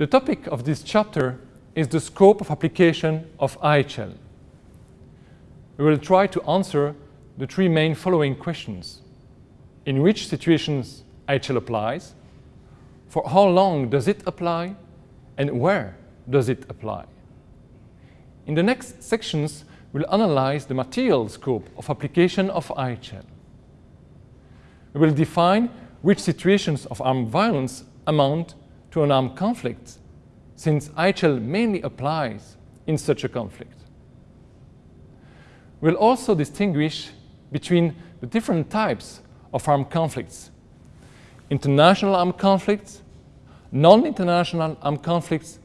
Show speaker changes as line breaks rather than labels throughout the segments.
The topic of this chapter is the scope of application of IHL. We will try to answer the three main following questions. In which situations IHL applies? For how long does it apply? And where does it apply? In the next sections, we'll analyze the material scope of application of IHL. We will define which situations of armed violence amount to an armed conflict, since IHL mainly applies in such a conflict. We'll also distinguish between the different types of armed conflicts. International armed conflicts, non-international armed conflicts,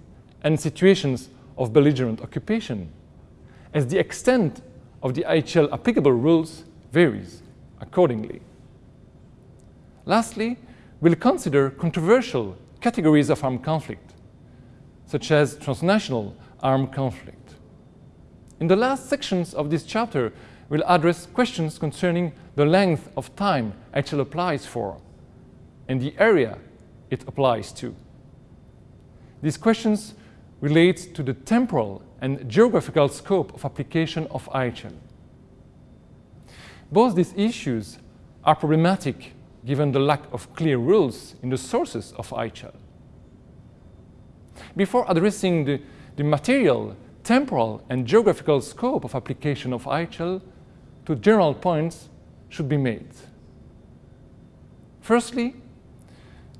and situations of belligerent occupation, as the extent of the IHL applicable rules varies accordingly. Lastly, we'll consider controversial categories of armed conflict, such as transnational armed conflict. In the last sections of this chapter, we'll address questions concerning the length of time IHL applies for and the area it applies to. These questions relate to the temporal and geographical scope of application of IHL. Both these issues are problematic given the lack of clear rules in the sources of IHL. Before addressing the, the material, temporal and geographical scope of application of IHL, two general points should be made. Firstly,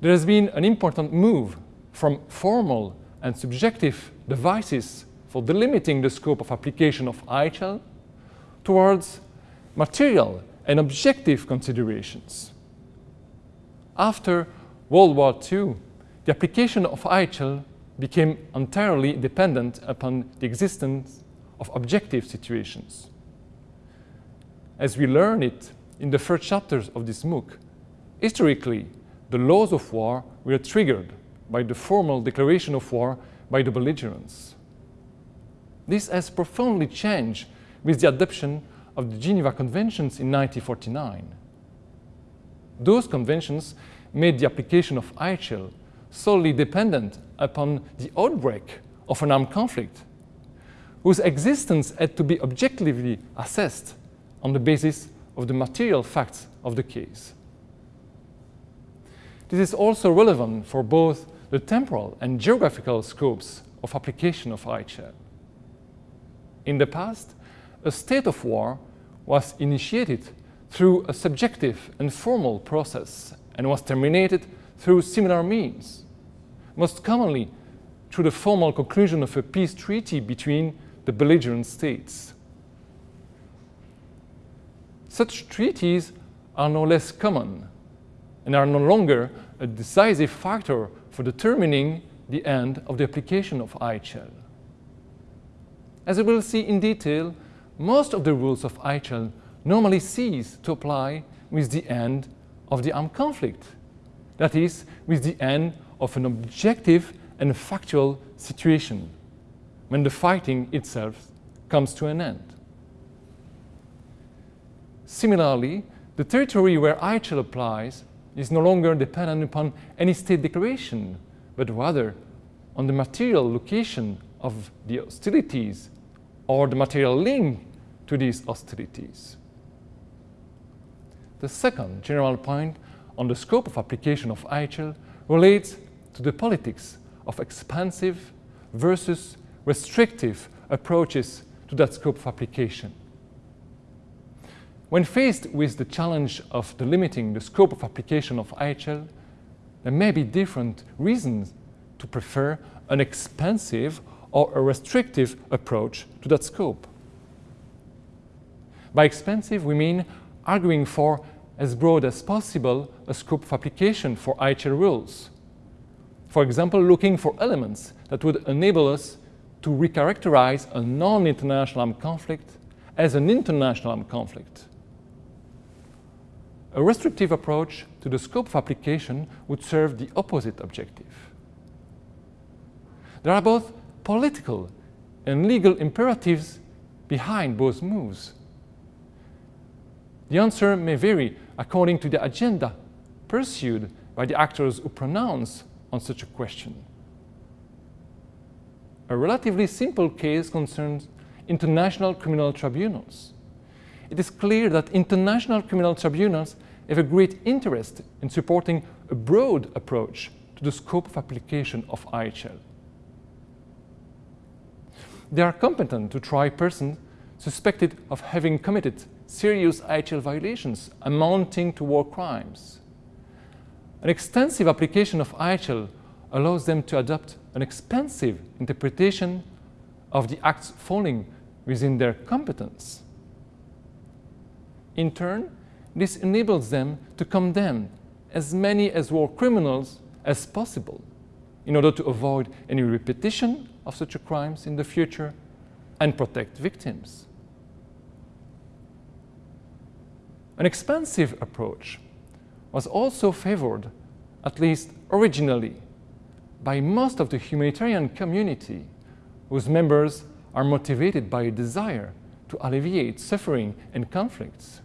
there has been an important move from formal and subjective devices for delimiting the scope of application of IHL towards material and objective considerations. After World War II, the application of IHL became entirely dependent upon the existence of objective situations. As we learn it in the first chapters of this MOOC, historically, the laws of war were triggered by the formal declaration of war by the belligerents. This has profoundly changed with the adoption of the Geneva Conventions in 1949. Those conventions made the application of IHL solely dependent upon the outbreak of an armed conflict, whose existence had to be objectively assessed on the basis of the material facts of the case. This is also relevant for both the temporal and geographical scopes of application of IHL. In the past, a state of war was initiated through a subjective and formal process and was terminated through similar means, most commonly through the formal conclusion of a peace treaty between the belligerent states. Such treaties are no less common and are no longer a decisive factor for determining the end of the application of IHL. As we will see in detail, most of the rules of IHL normally cease to apply with the end of the armed conflict. That is, with the end of an objective and factual situation, when the fighting itself comes to an end. Similarly, the territory where IHL applies is no longer dependent upon any state declaration, but rather on the material location of the hostilities or the material link to these hostilities. The second general point on the scope of application of IHL relates to the politics of expansive versus restrictive approaches to that scope of application. When faced with the challenge of delimiting the scope of application of IHL, there may be different reasons to prefer an expansive or a restrictive approach to that scope. By expansive, we mean arguing for as broad as possible a scope of application for IHL rules. For example, looking for elements that would enable us to recharacterize a non-international armed conflict as an international armed conflict. A restrictive approach to the scope of application would serve the opposite objective. There are both political and legal imperatives behind both moves. The answer may vary according to the agenda pursued by the actors who pronounce on such a question. a relatively simple case concerns international criminal tribunals. It is clear that international criminal tribunals have a great interest in supporting a broad approach to the scope of application of IHL. They are competent to try persons suspected of having committed serious IHL violations amounting to war crimes. An extensive application of IHL allows them to adopt an expansive interpretation of the acts falling within their competence. In turn, this enables them to condemn as many as war criminals as possible in order to avoid any repetition of such crimes in the future and protect victims. An expansive approach was also favored, at least originally, by most of the humanitarian community whose members are motivated by a desire to alleviate suffering and conflicts.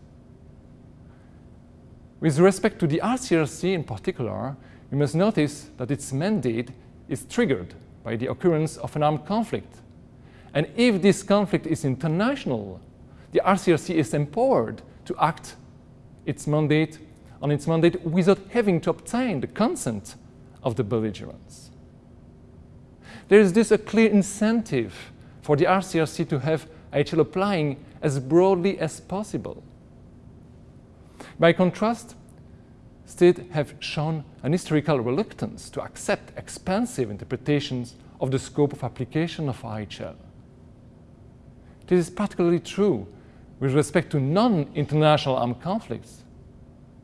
With respect to the RCRC in particular, we must notice that its mandate is triggered by the occurrence of an armed conflict. And if this conflict is international, the RCRC is empowered to act its mandate on its mandate without having to obtain the consent of the belligerents. There is thus a clear incentive for the RCRC to have IHL applying as broadly as possible. By contrast, states have shown an historical reluctance to accept expansive interpretations of the scope of application of IHL. This is particularly true with respect to non-international armed conflicts,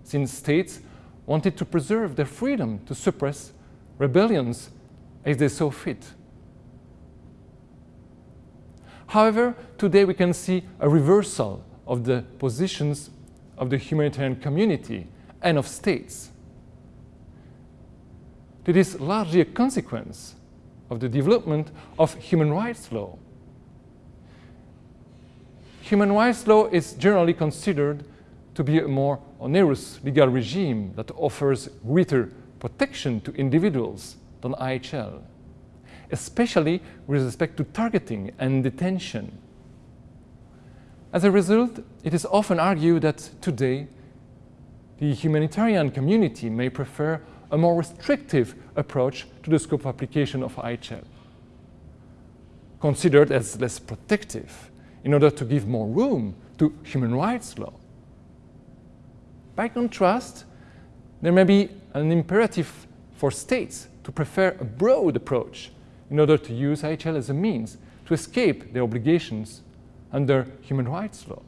since states wanted to preserve their freedom to suppress rebellions as they saw fit. However, today we can see a reversal of the positions of the humanitarian community and of states. It is largely a consequence of the development of human rights law. Human rights law is generally considered to be a more onerous legal regime that offers greater protection to individuals than IHL especially with respect to targeting and detention. As a result, it is often argued that today the humanitarian community may prefer a more restrictive approach to the scope of application of IHL, considered as less protective in order to give more room to human rights law. By contrast, there may be an imperative for states to prefer a broad approach in order to use IHL as a means to escape their obligations under human rights law.